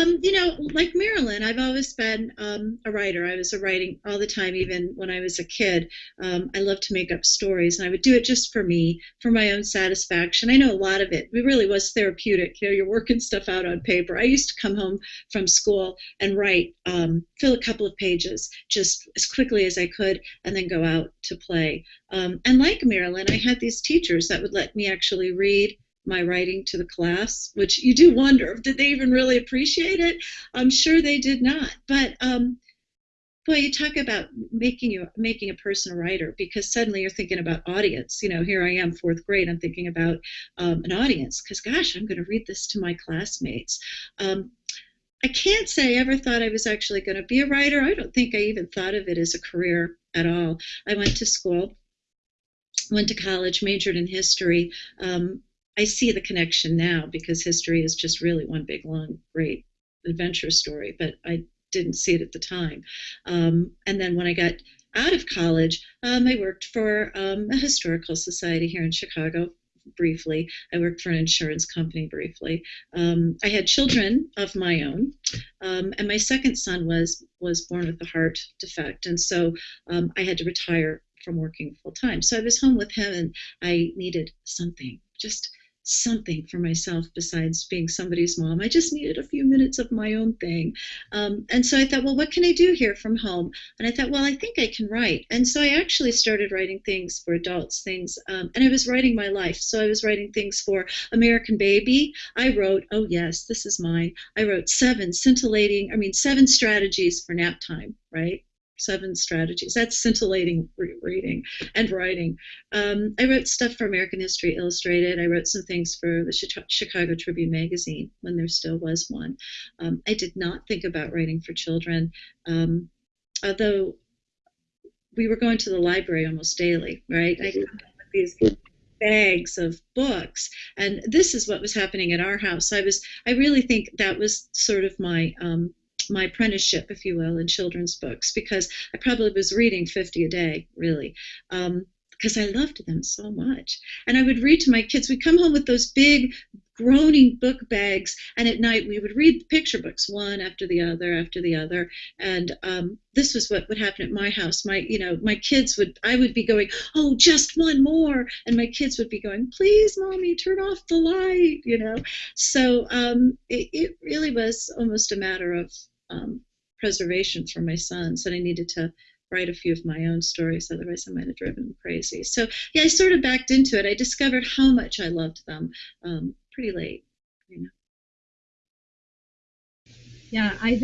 Um, you know, like Marilyn, I've always been um, a writer. I was a writing all the time, even when I was a kid. Um, I loved to make up stories, and I would do it just for me, for my own satisfaction. I know a lot of it. It really was therapeutic. You know, you're working stuff out on paper. I used to come home from school and write, um, fill a couple of pages just as quickly as I could, and then go out to play. Um, and like Marilyn, I had these teachers that would let me actually read my writing to the class, which you do wonder, did they even really appreciate it? I'm sure they did not. But um, boy, you talk about making you making a person a writer because suddenly you're thinking about audience. You know, here I am, fourth grade. I'm thinking about um, an audience because, gosh, I'm going to read this to my classmates. Um, I can't say I ever thought I was actually going to be a writer. I don't think I even thought of it as a career at all. I went to school, went to college, majored in history. Um, I see the connection now because history is just really one big, long, great adventure story, but I didn't see it at the time. Um, and then when I got out of college, um, I worked for um, a historical society here in Chicago briefly. I worked for an insurance company briefly. Um, I had children of my own, um, and my second son was was born with a heart defect, and so um, I had to retire from working full time. So I was home with him, and I needed something just something for myself besides being somebody's mom. I just needed a few minutes of my own thing. Um, and so I thought, well, what can I do here from home? And I thought, well, I think I can write. And so I actually started writing things for adults, things, um, and I was writing my life. So I was writing things for American Baby. I wrote, oh, yes, this is mine. I wrote seven scintillating, I mean, seven strategies for nap time, right? Seven strategies. That's scintillating reading and writing. Um, I wrote stuff for American History Illustrated. I wrote some things for the Chicago Tribune magazine when there still was one. Um, I did not think about writing for children, um, although we were going to the library almost daily, right? I with these bags of books and this is what was happening at our house i was i really think that was sort of my um, my apprenticeship, if you will, in children's books because I probably was reading 50 a day, really. Um, because I loved them so much. And I would read to my kids. We'd come home with those big, groaning book bags, and at night we would read picture books one after the other after the other. And um, this was what would happen at my house. My, you know, my kids would. I would be going, "Oh, just one more," and my kids would be going, "Please, mommy, turn off the light." You know. So um, it, it really was almost a matter of um, preservation for my sons, and I needed to write a few of my own stories, otherwise I might have driven crazy. So yeah, I sort of backed into it. I discovered how much I loved them um, pretty late. You know. Yeah, I